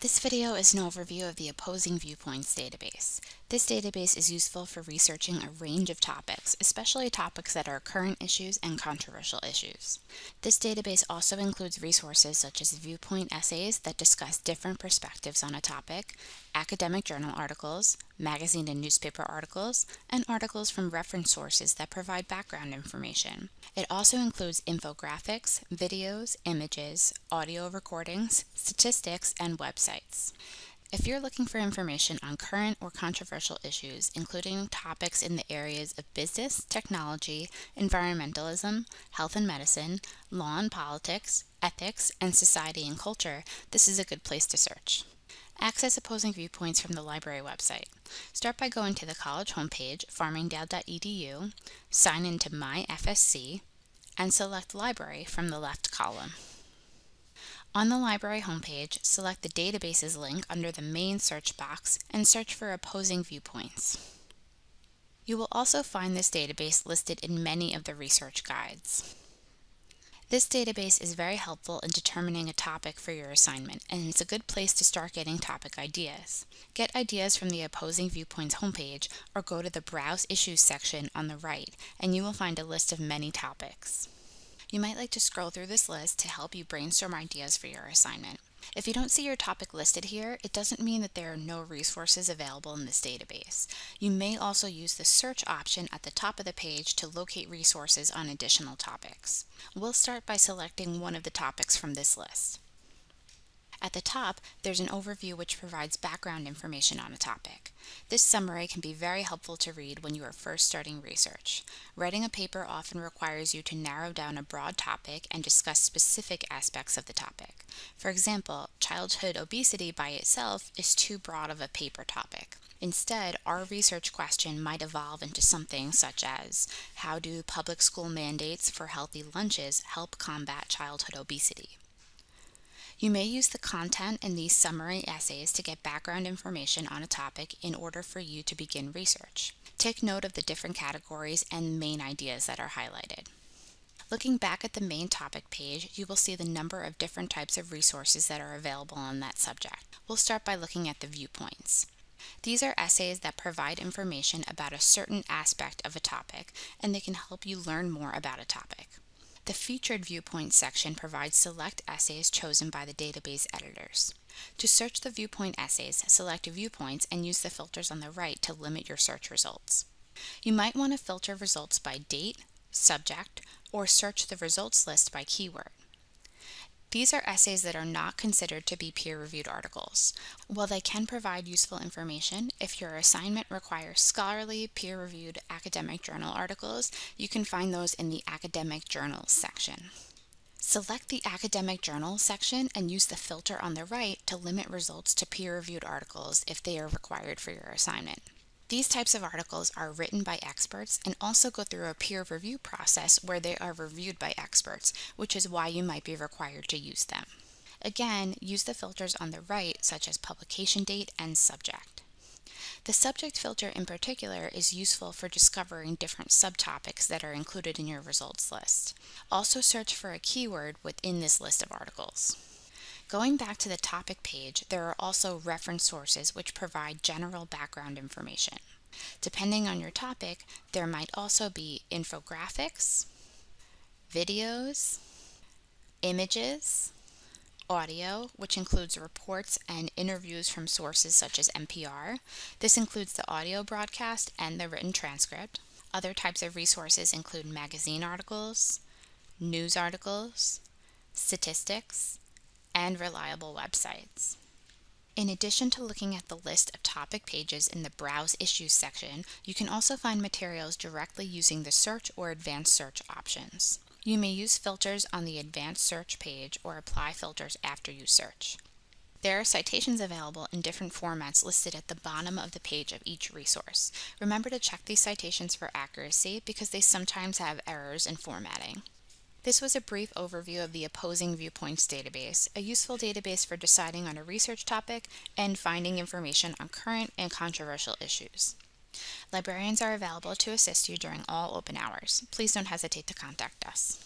This video is an overview of the Opposing Viewpoints database. This database is useful for researching a range of topics, especially topics that are current issues and controversial issues. This database also includes resources such as viewpoint essays that discuss different perspectives on a topic, academic journal articles, magazine and newspaper articles, and articles from reference sources that provide background information. It also includes infographics, videos, images, audio recordings, statistics, and websites. If you're looking for information on current or controversial issues, including topics in the areas of business, technology, environmentalism, health and medicine, law and politics, ethics, and society and culture, this is a good place to search. Access opposing viewpoints from the library website. Start by going to the college homepage, farmingdale.edu, sign into MyFSC, and select Library from the left column. On the library homepage, select the Databases link under the main search box and search for opposing viewpoints. You will also find this database listed in many of the research guides. This database is very helpful in determining a topic for your assignment, and it's a good place to start getting topic ideas. Get ideas from the Opposing Viewpoints homepage or go to the Browse Issues section on the right, and you will find a list of many topics. You might like to scroll through this list to help you brainstorm ideas for your assignment. If you don't see your topic listed here, it doesn't mean that there are no resources available in this database. You may also use the search option at the top of the page to locate resources on additional topics. We'll start by selecting one of the topics from this list. At the top, there's an overview which provides background information on a topic. This summary can be very helpful to read when you are first starting research. Writing a paper often requires you to narrow down a broad topic and discuss specific aspects of the topic. For example, childhood obesity by itself is too broad of a paper topic. Instead, our research question might evolve into something such as, how do public school mandates for healthy lunches help combat childhood obesity? You may use the content in these summary essays to get background information on a topic in order for you to begin research. Take note of the different categories and main ideas that are highlighted. Looking back at the main topic page, you will see the number of different types of resources that are available on that subject. We'll start by looking at the viewpoints. These are essays that provide information about a certain aspect of a topic, and they can help you learn more about a topic. The Featured Viewpoints section provides select essays chosen by the database editors. To search the viewpoint essays, select Viewpoints and use the filters on the right to limit your search results. You might want to filter results by date, subject, or search the results list by keyword. These are essays that are not considered to be peer-reviewed articles. While they can provide useful information, if your assignment requires scholarly, peer-reviewed academic journal articles, you can find those in the Academic Journals section. Select the Academic Journals section and use the filter on the right to limit results to peer-reviewed articles if they are required for your assignment. These types of articles are written by experts and also go through a peer review process where they are reviewed by experts, which is why you might be required to use them. Again, use the filters on the right, such as publication date and subject. The subject filter in particular is useful for discovering different subtopics that are included in your results list. Also search for a keyword within this list of articles. Going back to the topic page, there are also reference sources which provide general background information. Depending on your topic, there might also be infographics, videos, images, audio, which includes reports and interviews from sources such as NPR. This includes the audio broadcast and the written transcript. Other types of resources include magazine articles, news articles, statistics, and reliable websites. In addition to looking at the list of topic pages in the Browse Issues section, you can also find materials directly using the Search or Advanced Search options. You may use filters on the Advanced Search page or apply filters after you search. There are citations available in different formats listed at the bottom of the page of each resource. Remember to check these citations for accuracy because they sometimes have errors in formatting. This was a brief overview of the Opposing Viewpoints database, a useful database for deciding on a research topic and finding information on current and controversial issues. Librarians are available to assist you during all open hours. Please don't hesitate to contact us.